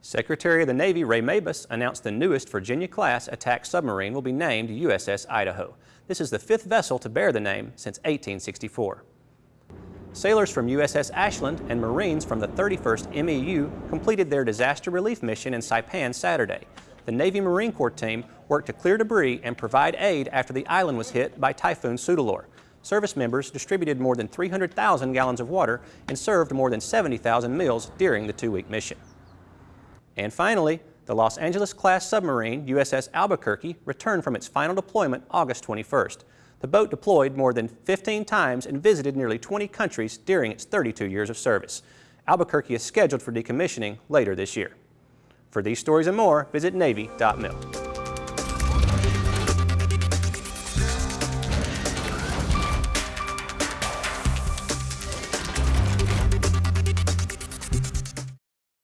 Secretary of the Navy Ray Mabus announced the newest Virginia-class attack submarine will be named USS Idaho. This is the fifth vessel to bear the name since 1864. Sailors from USS Ashland and Marines from the 31st MEU completed their disaster relief mission in Saipan Saturday. The Navy Marine Corps team worked to clear debris and provide aid after the island was hit by Typhoon Soudelor. Service members distributed more than 300,000 gallons of water and served more than 70,000 meals during the two-week mission. And finally, the Los Angeles-class submarine USS Albuquerque returned from its final deployment August 21st. The boat deployed more than 15 times and visited nearly 20 countries during its 32 years of service. Albuquerque is scheduled for decommissioning later this year. For these stories and more, visit Navy.mil.